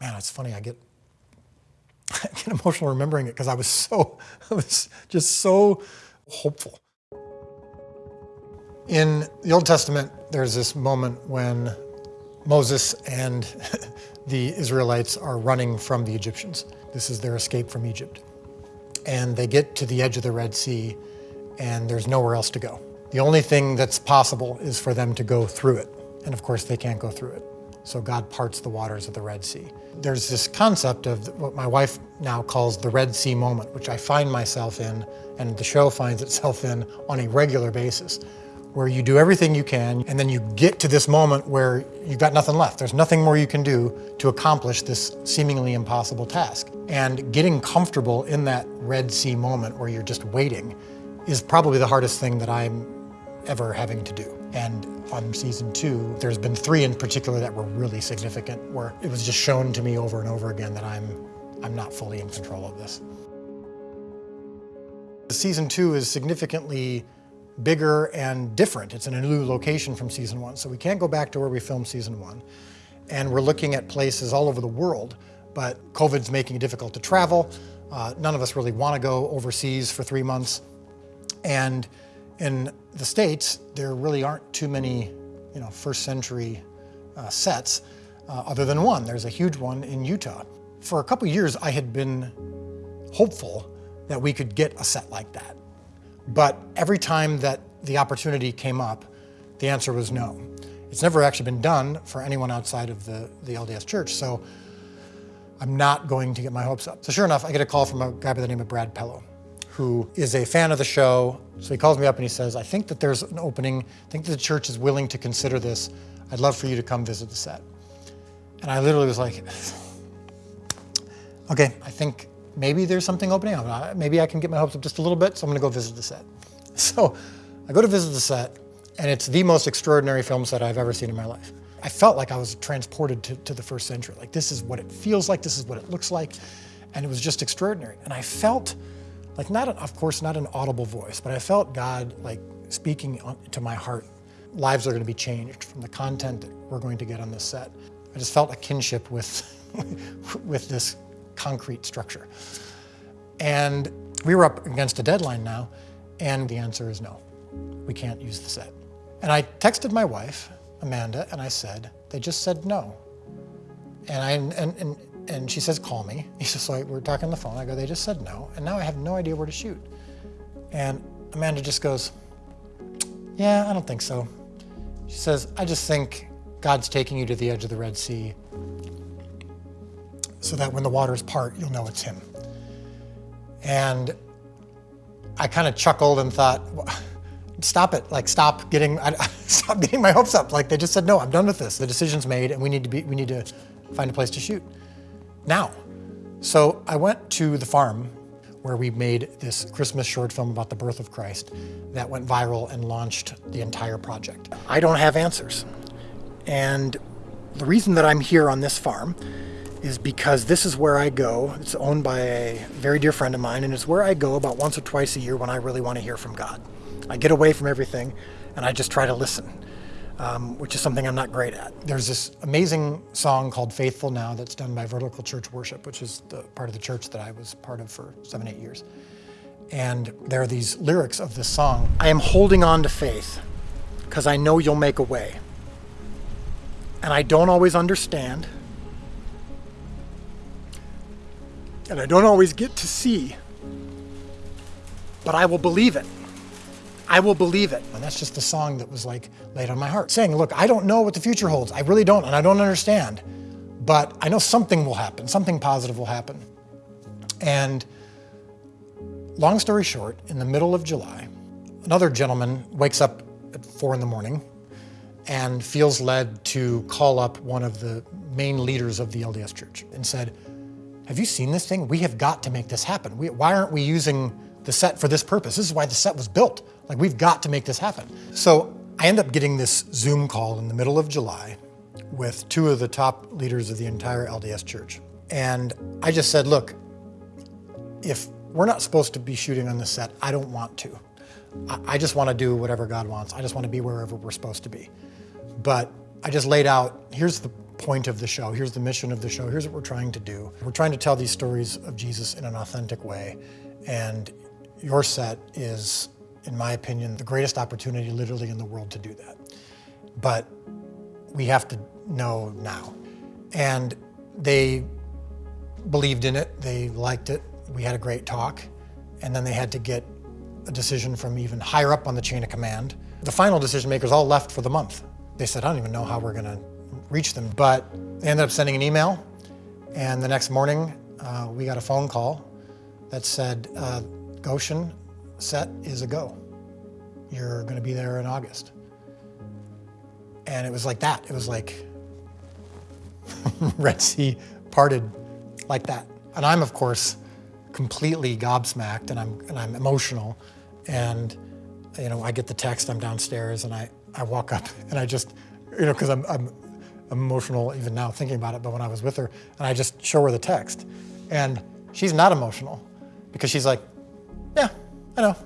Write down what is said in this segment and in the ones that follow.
man, it's funny, I get, I get emotional remembering it because I was so, I was just so hopeful. In the Old Testament, there's this moment when Moses and the Israelites are running from the Egyptians. This is their escape from Egypt. And they get to the edge of the Red Sea and there's nowhere else to go. The only thing that's possible is for them to go through it. And of course, they can't go through it. So God parts the waters of the Red Sea. There's this concept of what my wife now calls the Red Sea moment, which I find myself in, and the show finds itself in on a regular basis, where you do everything you can, and then you get to this moment where you've got nothing left. There's nothing more you can do to accomplish this seemingly impossible task. And getting comfortable in that Red Sea moment where you're just waiting is probably the hardest thing that I'm ever having to do. And on season two, there's been three in particular that were really significant, where it was just shown to me over and over again that I'm, I'm not fully in control of this. Season two is significantly bigger and different. It's in a new location from season one, so we can't go back to where we filmed season one. And we're looking at places all over the world, but COVID's making it difficult to travel. Uh, none of us really want to go overseas for three months. And in the States, there really aren't too many, you know, first century uh, sets uh, other than one. There's a huge one in Utah. For a couple years, I had been hopeful that we could get a set like that. But every time that the opportunity came up, the answer was no. It's never actually been done for anyone outside of the, the LDS church, so I'm not going to get my hopes up. So sure enough, I get a call from a guy by the name of Brad Pelo who is a fan of the show. So he calls me up and he says, I think that there's an opening. I think the church is willing to consider this. I'd love for you to come visit the set. And I literally was like, okay, I think maybe there's something opening up. Maybe I can get my hopes up just a little bit, so I'm gonna go visit the set. So I go to visit the set, and it's the most extraordinary film set I've ever seen in my life. I felt like I was transported to, to the first century. Like this is what it feels like, this is what it looks like, and it was just extraordinary. And I felt like not, of course, not an audible voice, but I felt God like speaking to my heart. Lives are going to be changed from the content that we're going to get on this set. I just felt a kinship with, with this concrete structure. And we were up against a deadline now, and the answer is no. We can't use the set. And I texted my wife, Amanda, and I said, they just said no. And I and, and and she says, call me. He says, like, we're talking on the phone. I go, they just said no. And now I have no idea where to shoot. And Amanda just goes, yeah, I don't think so. She says, I just think God's taking you to the edge of the Red Sea so that when the waters part, you'll know it's him. And I kind of chuckled and thought, stop it, like stop getting, stop getting my hopes up. Like they just said, no, I'm done with this. The decision's made and we need to be, we need to find a place to shoot now. So I went to the farm where we made this Christmas short film about the birth of Christ that went viral and launched the entire project. I don't have answers. And the reason that I'm here on this farm is because this is where I go. It's owned by a very dear friend of mine, and it's where I go about once or twice a year when I really want to hear from God. I get away from everything and I just try to listen um, which is something I'm not great at. There's this amazing song called Faithful Now that's done by Vertical Church Worship, which is the part of the church that I was part of for seven, eight years. And there are these lyrics of this song. I am holding on to faith because I know you'll make a way. And I don't always understand. And I don't always get to see. But I will believe it. I will believe it. And that's just the song that was like laid on my heart, saying, look, I don't know what the future holds. I really don't, and I don't understand. But I know something will happen, something positive will happen. And long story short, in the middle of July, another gentleman wakes up at four in the morning and feels led to call up one of the main leaders of the LDS church and said, have you seen this thing? We have got to make this happen. We, why aren't we using the set for this purpose? This is why the set was built. Like we've got to make this happen. So I end up getting this Zoom call in the middle of July with two of the top leaders of the entire LDS church. And I just said, look, if we're not supposed to be shooting on the set, I don't want to. I just want to do whatever God wants. I just want to be wherever we're supposed to be. But I just laid out, here's the point of the show. Here's the mission of the show. Here's what we're trying to do. We're trying to tell these stories of Jesus in an authentic way. And your set is, in my opinion, the greatest opportunity literally in the world to do that. But we have to know now. And they believed in it, they liked it, we had a great talk, and then they had to get a decision from even higher up on the chain of command. The final decision makers all left for the month. They said, I don't even know how we're gonna reach them, but they ended up sending an email, and the next morning uh, we got a phone call that said, uh, Goshen set is a go. You're gonna be there in August. And it was like that. It was like Red Sea parted like that. And I'm, of course, completely gobsmacked and I'm, and I'm emotional. And, you know, I get the text, I'm downstairs and I, I walk up and I just, you know, because I'm, I'm emotional even now thinking about it, but when I was with her, and I just show her the text. And she's not emotional because she's like, I know.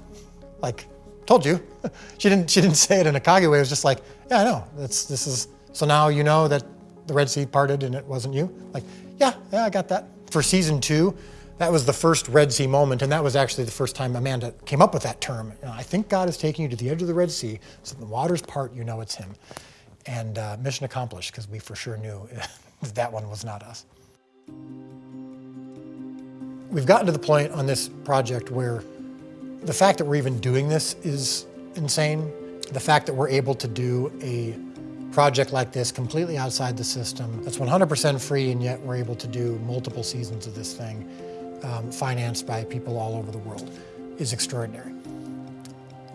Like, told you. she didn't she didn't say it in a cocky way. It was just like, yeah, I know. That's this is so now you know that the Red Sea parted and it wasn't you. Like, yeah, yeah, I got that. For season two, that was the first Red Sea moment, and that was actually the first time Amanda came up with that term. You know, I think God is taking you to the edge of the Red Sea, so the waters part, you know it's Him. And uh, mission accomplished, because we for sure knew that one was not us. We've gotten to the point on this project where the fact that we're even doing this is insane. The fact that we're able to do a project like this completely outside the system that's 100% free and yet we're able to do multiple seasons of this thing um, financed by people all over the world is extraordinary.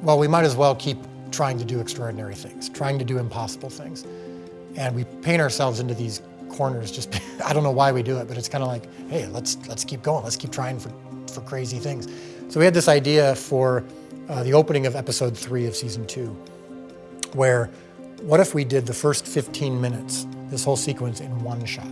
Well, we might as well keep trying to do extraordinary things, trying to do impossible things. And we paint ourselves into these corners just, I don't know why we do it, but it's kind of like, hey, let's, let's keep going. Let's keep trying for, for crazy things. So we had this idea for uh, the opening of episode three of season two, where what if we did the first 15 minutes, this whole sequence in one shot?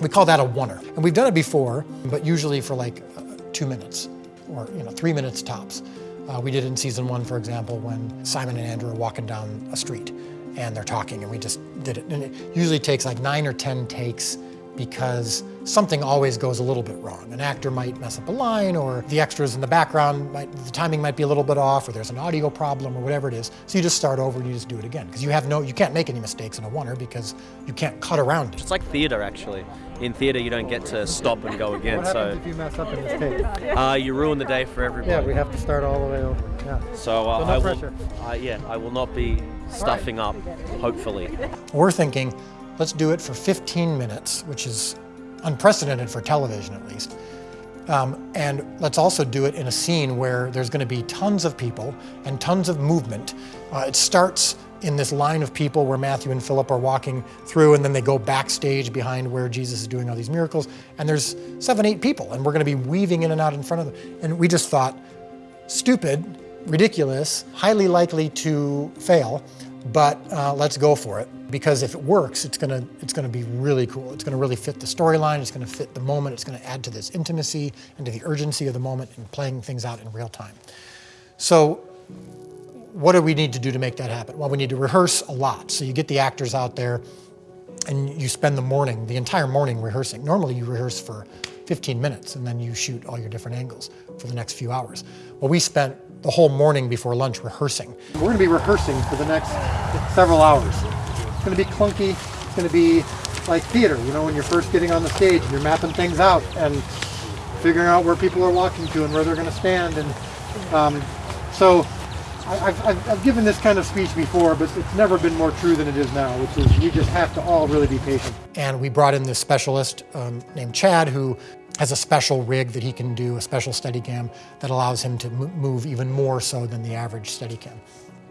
We call that a oneer. And we've done it before, but usually for like uh, two minutes or you know three minutes tops. Uh, we did it in season one, for example, when Simon and Andrew are walking down a street and they're talking and we just did it. And it usually takes like nine or 10 takes because something always goes a little bit wrong. An actor might mess up a line or the extras in the background, might, the timing might be a little bit off or there's an audio problem or whatever it is. So you just start over and you just do it again because you have no, you can't make any mistakes in a oneer because you can't cut around it. It's like theater actually. In theater you don't get to stop and go again. What happens so if you mess up in this tape? Uh, you ruin the day for everybody. Yeah, we have to start all the way over. Yeah. So, uh, so no I pressure. will, uh, yeah, I will not be stuffing right. up, hopefully. We're thinking, let's do it for 15 minutes, which is unprecedented for television at least. Um, and let's also do it in a scene where there's going to be tons of people and tons of movement. Uh, it starts in this line of people where Matthew and Philip are walking through and then they go backstage behind where Jesus is doing all these miracles. And there's seven, eight people and we're going to be weaving in and out in front of them. And we just thought, stupid, ridiculous, highly likely to fail but uh, let's go for it because if it works, it's gonna it's gonna be really cool. It's gonna really fit the storyline. It's gonna fit the moment. It's gonna add to this intimacy and to the urgency of the moment and playing things out in real time. So, what do we need to do to make that happen? Well, we need to rehearse a lot. So you get the actors out there, and you spend the morning, the entire morning rehearsing. Normally, you rehearse for 15 minutes, and then you shoot all your different angles for the next few hours. Well, we spent the whole morning before lunch rehearsing. We're going to be rehearsing for the next several hours. It's going to be clunky. It's going to be like theater, you know, when you're first getting on the stage and you're mapping things out and figuring out where people are walking to and where they're going to stand. And um, so I've, I've, I've, given this kind of speech before, but it's never been more true than it is now, which is you just have to all really be patient. And we brought in this specialist um, named Chad who has a special rig that he can do, a special Steadicam that allows him to move even more so than the average Steadicam.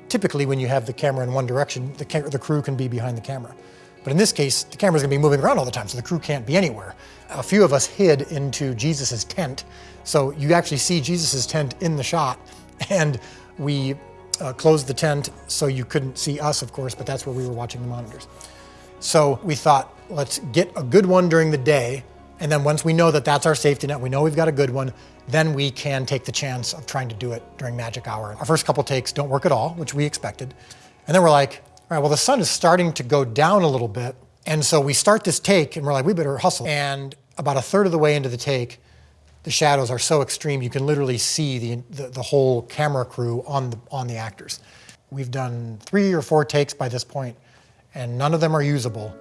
Typically, when you have the camera in one direction, the, the crew can be behind the camera. But in this case, the camera's gonna be moving around all the time, so the crew can't be anywhere. A few of us hid into Jesus's tent, so you actually see Jesus's tent in the shot, and we uh, closed the tent so you couldn't see us, of course, but that's where we were watching the monitors. So we thought, let's get a good one during the day, and then once we know that that's our safety net, we know we've got a good one, then we can take the chance of trying to do it during magic hour. Our first couple takes don't work at all, which we expected. And then we're like, all right, well, the sun is starting to go down a little bit. And so we start this take and we're like, we better hustle. And about a third of the way into the take, the shadows are so extreme you can literally see the, the, the, whole camera crew on the, on the actors. We've done three or four takes by this point, and none of them are usable,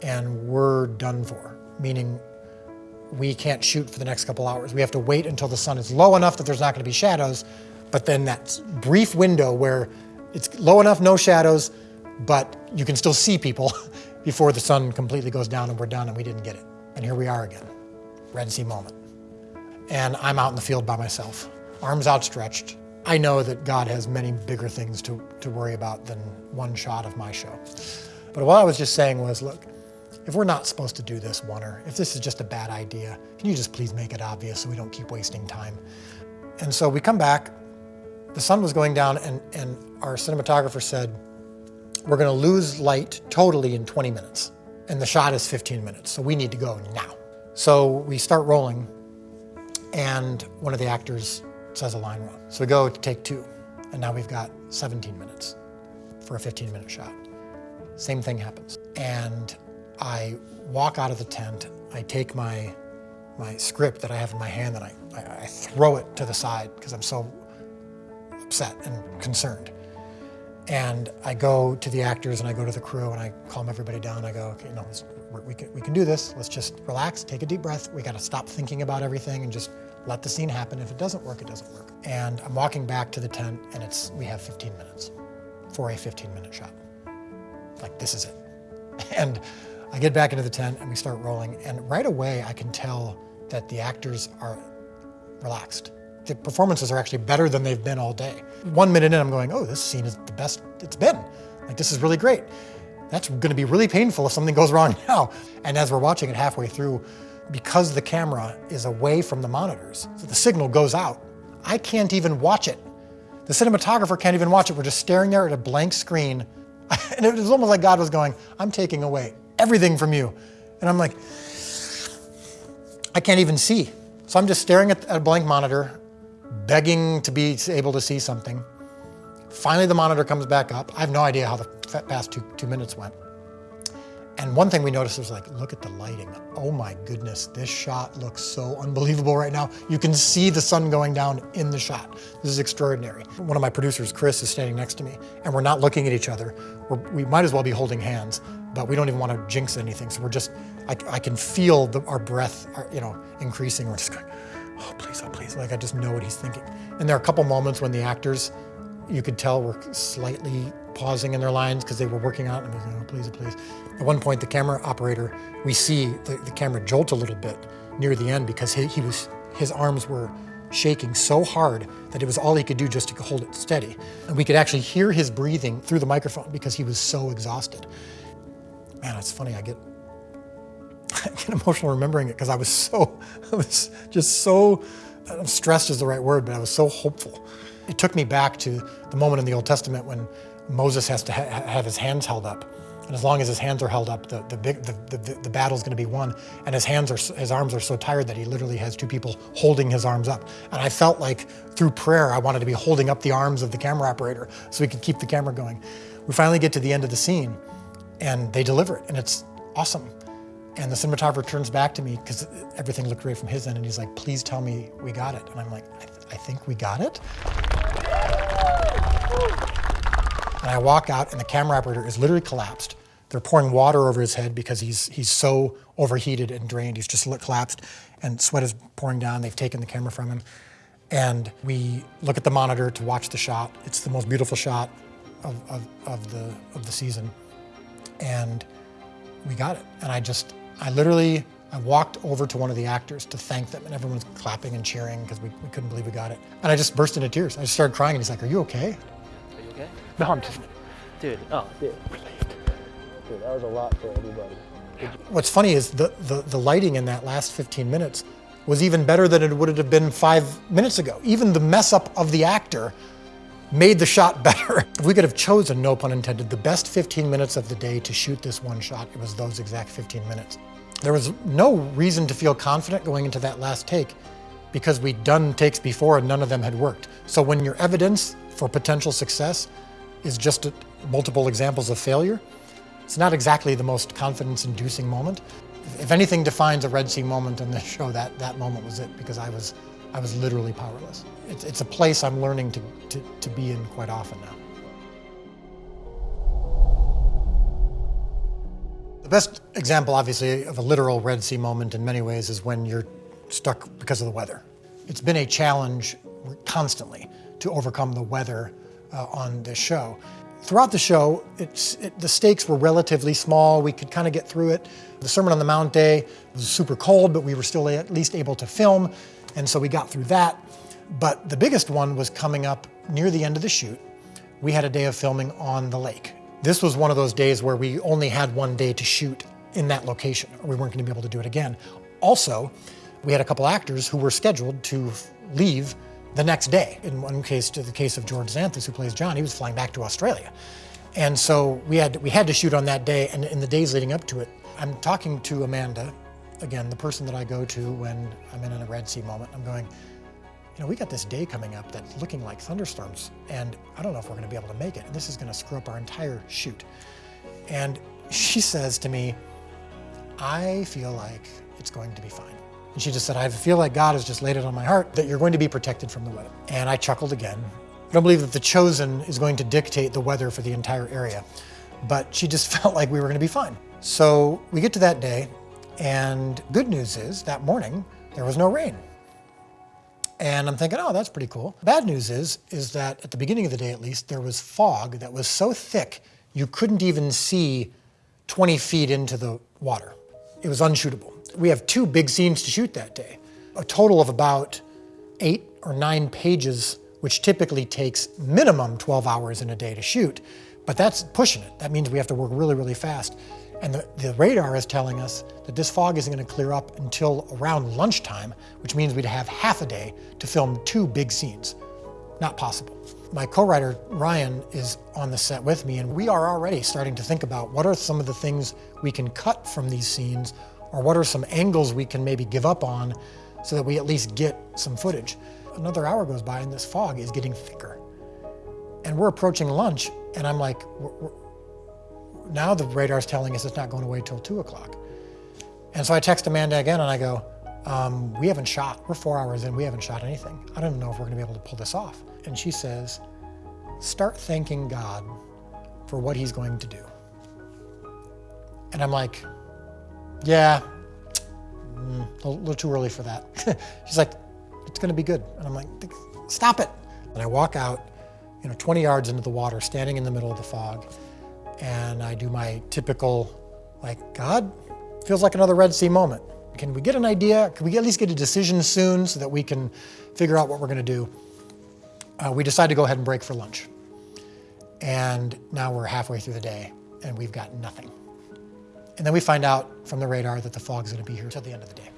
and we're done for, meaning we can't shoot for the next couple hours. We have to wait until the sun is low enough that there's not going to be shadows, but then that brief window where it's low enough, no shadows, but you can still see people before the sun completely goes down and we're done and we didn't get it. And here we are again, Red Sea moment. And I'm out in the field by myself, arms outstretched. I know that God has many bigger things to, to worry about than one shot of my show. But what I was just saying was, look, if we're not supposed to do this, Warner, if this is just a bad idea, can you just please make it obvious so we don't keep wasting time? And so we come back, the sun was going down and, and our cinematographer said, we're gonna lose light totally in 20 minutes. And the shot is 15 minutes, so we need to go now. So we start rolling and one of the actors says a line wrong. So we go to take two, and now we've got 17 minutes for a 15 minute shot. Same thing happens. And I walk out of the tent, I take my, my script that I have in my hand and I, I, I throw it to the side because I'm so upset and concerned. And I go to the actors and I go to the crew and I calm everybody down. I go, okay, no, we, can, we can do this. Let's just relax, take a deep breath. We got to stop thinking about everything and just let the scene happen. If it doesn't work, it doesn't work. And I'm walking back to the tent and it's, we have 15 minutes for a 15 minute shot. Like, this is it. And I get back into the tent and we start rolling. And right away, I can tell that the actors are relaxed the performances are actually better than they've been all day. One minute in, I'm going, oh, this scene is the best it's been. Like, this is really great. That's gonna be really painful if something goes wrong now. And as we're watching it halfway through, because the camera is away from the monitors, so the signal goes out, I can't even watch it. The cinematographer can't even watch it. We're just staring there at a blank screen. And it was almost like God was going, I'm taking away everything from you. And I'm like, I can't even see. So I'm just staring at a blank monitor begging to be able to see something. Finally, the monitor comes back up. I have no idea how the past two, two minutes went. And one thing we noticed was like, look at the lighting. Oh my goodness, this shot looks so unbelievable right now. You can see the sun going down in the shot. This is extraordinary. One of my producers, Chris, is standing next to me and we're not looking at each other. We're, we might as well be holding hands, but we don't even want to jinx anything. So we're just, I, I can feel the, our breath, our, you know, increasing. We're just going, oh, please, oh, please. Like, I just know what he's thinking. And there are a couple moments when the actors, you could tell were slightly pausing in their lines because they were working out and going, oh, please, oh, please. At one point, the camera operator, we see the, the camera jolt a little bit near the end because he, he was, his arms were shaking so hard that it was all he could do just to hold it steady. And we could actually hear his breathing through the microphone because he was so exhausted. Man, it's funny, I get I get emotional remembering it because I was so, I was just so, stressed is the right word, but I was so hopeful. It took me back to the moment in the Old Testament when Moses has to ha have his hands held up. And as long as his hands are held up, the, the, big, the, the, the battle's gonna be won. And his hands are, his arms are so tired that he literally has two people holding his arms up. And I felt like through prayer, I wanted to be holding up the arms of the camera operator so we could keep the camera going. We finally get to the end of the scene and they deliver it and it's awesome. And the cinematographer turns back to me because everything looked great from his end and he's like, please tell me we got it. And I'm like, I, th I think we got it. And I walk out and the camera operator is literally collapsed. They're pouring water over his head because he's, he's so overheated and drained. He's just collapsed and sweat is pouring down. They've taken the camera from him. And we look at the monitor to watch the shot. It's the most beautiful shot of, of, of the, of the season. And we got it. And I just, I literally, I walked over to one of the actors to thank them and everyone's clapping and cheering because we, we couldn't believe we got it. And I just burst into tears. I just started crying and he's like, are you okay? Are you okay? No, I'm just... Dude, oh. Dude, dude that was a lot for everybody. What's funny is the, the, the lighting in that last 15 minutes was even better than it would have been five minutes ago. Even the mess up of the actor made the shot better. we could have chosen, no pun intended, the best 15 minutes of the day to shoot this one shot, it was those exact 15 minutes. There was no reason to feel confident going into that last take because we'd done takes before and none of them had worked. So when your evidence for potential success is just multiple examples of failure, It's not exactly the most confidence-inducing moment. If anything defines a Red Sea moment in this show, that, that moment was it because I was, I was literally powerless. It's, it's a place I'm learning to, to, to be in quite often now. The best example, obviously, of a literal Red Sea moment in many ways is when you're stuck because of the weather. It's been a challenge constantly to overcome the weather uh, on this show. Throughout the show, it's, it, the stakes were relatively small. We could kind of get through it. The Sermon on the Mount day was super cold, but we were still at least able to film, and so we got through that. But the biggest one was coming up near the end of the shoot. We had a day of filming on the lake. This was one of those days where we only had one day to shoot in that location, or we weren't going to be able to do it again. Also, we had a couple actors who were scheduled to leave the next day. In one case, to the case of George Xanthis, who plays John, he was flying back to Australia. And so we had, we had to shoot on that day, and in the days leading up to it, I'm talking to Amanda, again, the person that I go to when I'm in a Red Sea moment. I'm going, you know, we got this day coming up that's looking like thunderstorms, and I don't know if we're going to be able to make it. And this is going to screw up our entire shoot. And she says to me, I feel like it's going to be fine. And she just said, I feel like God has just laid it on my heart that you're going to be protected from the weather. And I chuckled again. I don't believe that the chosen is going to dictate the weather for the entire area, but she just felt like we were going to be fine. So we get to that day, and good news is that morning there was no rain. And I'm thinking, oh, that's pretty cool. Bad news is, is that at the beginning of the day at least, there was fog that was so thick you couldn't even see 20 feet into the water. It was unshootable. We have two big scenes to shoot that day, a total of about eight or nine pages, which typically takes minimum 12 hours in a day to shoot, but that's pushing it. That means we have to work really, really fast. And the, the radar is telling us that this fog isn't going to clear up until around lunchtime, which means we'd have half a day to film two big scenes. Not possible. My co-writer Ryan is on the set with me, and we are already starting to think about what are some of the things we can cut from these scenes, or what are some angles we can maybe give up on so that we at least get some footage. Another hour goes by and this fog is getting thicker. And we're approaching lunch, and I'm like, now the radar's telling us it's not going away till two o'clock. And so I text Amanda again and I go, um, we haven't shot, we're four hours in, we haven't shot anything. I don't even know if we're gonna be able to pull this off. And she says, start thanking God for what he's going to do. And I'm like, yeah, mm, a little too early for that. She's like, it's gonna be good. And I'm like, stop it. And I walk out, you know, 20 yards into the water, standing in the middle of the fog, and I do my typical, like, God, feels like another Red Sea moment. Can we get an idea? Can we at least get a decision soon so that we can figure out what we're going to do? Uh, we decide to go ahead and break for lunch. And now we're halfway through the day and we've got nothing. And then we find out from the radar that the fog's going to be here till the end of the day.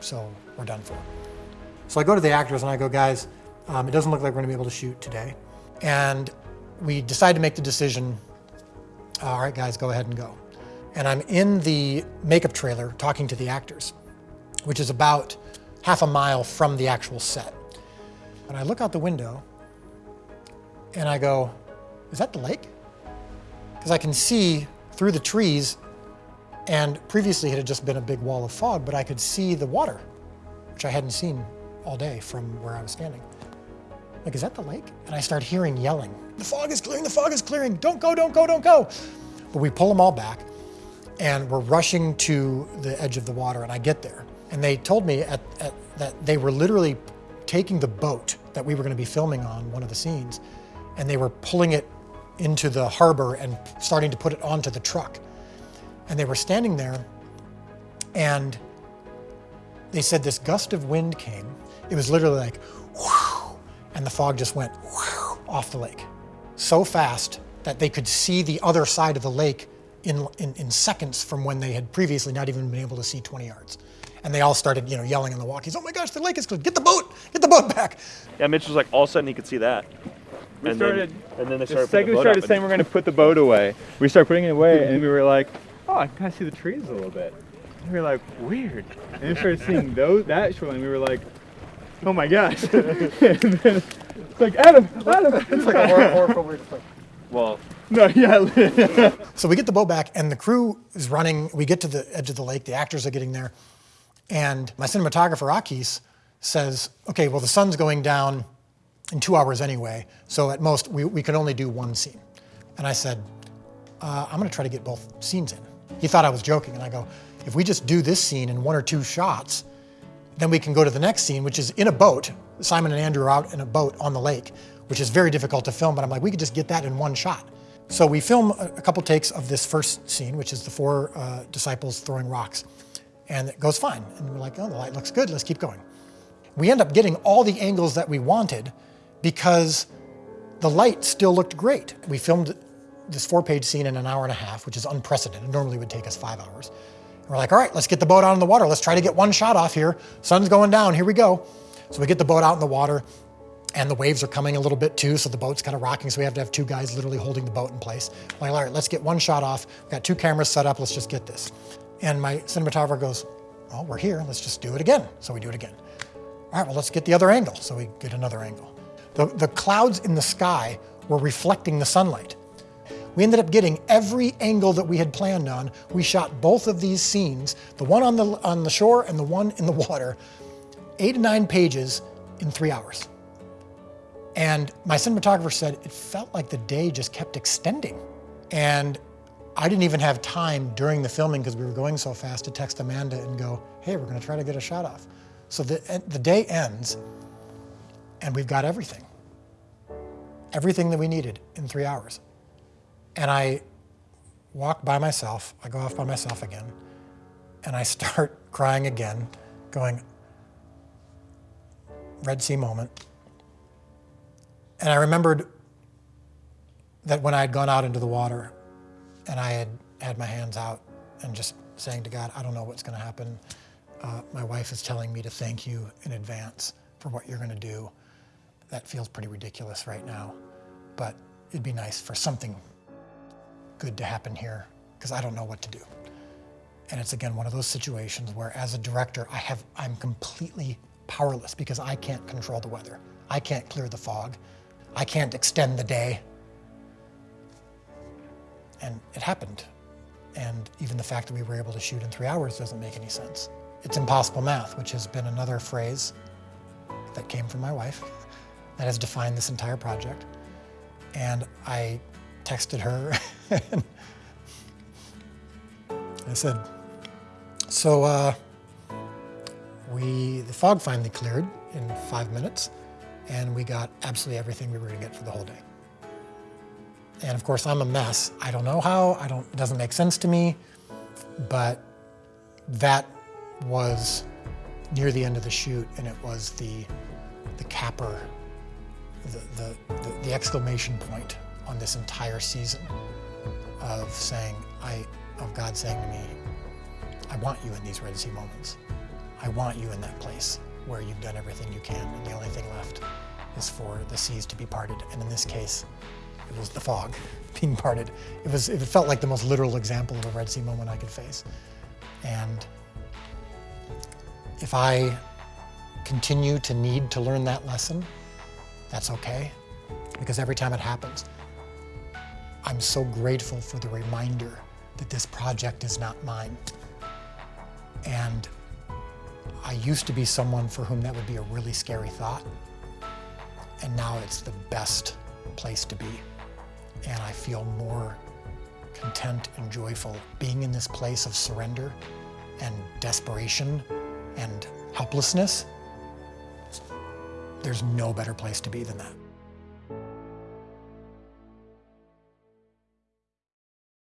So we're done for. So I go to the actors and I go, guys, um, it doesn't look like we're going to be able to shoot today. And we decide to make the decision all right, guys, go ahead and go. And I'm in the makeup trailer talking to the actors, which is about half a mile from the actual set. And I look out the window and I go, is that the lake? Because I can see through the trees and previously it had just been a big wall of fog, but I could see the water, which I hadn't seen all day from where I was standing. Like, is that the lake? And I start hearing yelling. The fog is clearing, the fog is clearing. Don't go, don't go, don't go. But we pull them all back and we're rushing to the edge of the water and I get there. And they told me at, at, that they were literally taking the boat that we were gonna be filming on, one of the scenes, and they were pulling it into the harbor and starting to put it onto the truck. And they were standing there and they said this gust of wind came. It was literally like, whew, and the fog just went off the lake so fast that they could see the other side of the lake in, in, in, seconds from when they had previously not even been able to see 20 yards. And they all started, you know, yelling in the walkies, oh my gosh, the lake is clear, get the boat, get the boat back. Yeah, Mitch was like, all of a sudden he could see that. We and, started, then, and then they the started second we started up saying we're going to put the boat away, we started putting it away, and we were like, oh, I can kind of see the trees a little bit. And we were like, weird. And we started seeing those that shoreline. We were like, oh my gosh. and then it's like, Adam, Adam. It's like a horror, horror film where it's like, Well, No, yeah. So we get the boat back, and the crew is running. We get to the edge of the lake. The actors are getting there, and my cinematographer Akis says, "Okay, well the sun's going down in two hours anyway, so at most we, we can only do one scene." And I said, uh, "I'm going to try to get both scenes in." He thought I was joking, and I go, "If we just do this scene in one or two shots, then we can go to the next scene, which is in a boat. Simon and Andrew are out in a boat on the lake, which is very difficult to film, but I'm like, we could just get that in one shot. So we film a, couple takes of this first scene, which is the four uh, disciples throwing rocks. And it goes fine. And we're like, oh, the light looks good, let's keep going. We end up getting all the angles that we wanted because the light still looked great. We filmed this four page scene in an hour and a half, which is unprecedented. It normally would take us five hours. We're like, all right, let's get the boat out in the water. Let's try to get one shot off here. Sun's going down, here we go. So we get the boat out in the water and the waves are coming a little bit too, so the boat's kind of rocking, so we have to have two guys literally holding the boat in place. I'm like, all right, let's get one shot off. We've got two cameras set up, let's just get this. And my cinematographer goes, well, we're here, let's just do it again. So we do it again. All right, well, let's get the other angle. So we get another angle. The, the clouds in the sky were reflecting the sunlight. We ended up getting every angle that we had planned on. We shot both of these scenes, the one on the, on the shore and the one in the water, eight to nine pages in three hours. And my cinematographer said it felt like the day just kept extending. And I didn't even have time during the filming because we were going so fast to text Amanda and go, hey, we're going to try to get a shot off. So the, the day ends and we've got everything. Everything that we needed in three hours. And I walk by myself, I go off by myself again, and I start crying again, going, Red Sea moment. And I remembered that when I had gone out into the water and I had had my hands out and just saying to God, I don't know what's going to happen. Uh, my wife is telling me to thank you in advance for what you're going to do. That feels pretty ridiculous right now, but it'd be nice for something good to happen here because I don't know what to do. And it's again one of those situations where as a director, I have, I'm completely powerless because I can't control the weather. I can't clear the fog. I can't extend the day. And it happened. And even the fact that we were able to shoot in three hours doesn't make any sense. It's impossible math, which has been another phrase that came from my wife that has defined this entire project. And I texted her and I said, so uh, we, the fog finally cleared in five minutes and we got absolutely everything we were gonna get for the whole day. And of course, I'm a mess. I don't know how, I don't, it doesn't make sense to me, but that was near the end of the shoot and it was the, the capper, the, the, the, the exclamation point on this entire season of saying, I, of God saying to me, I want you in these Red Sea moments. I want you in that place where you've done everything you can, and the only thing left is for the seas to be parted. And in this case, it was the fog being parted. It was. It felt like the most literal example of a Red Sea moment I could face. And if I continue to need to learn that lesson, that's okay, because every time it happens, I'm so grateful for the reminder that this project is not mine. And I used to be someone for whom that would be a really scary thought. And now it's the best place to be. And I feel more content and joyful being in this place of surrender and desperation and helplessness. There's no better place to be than that.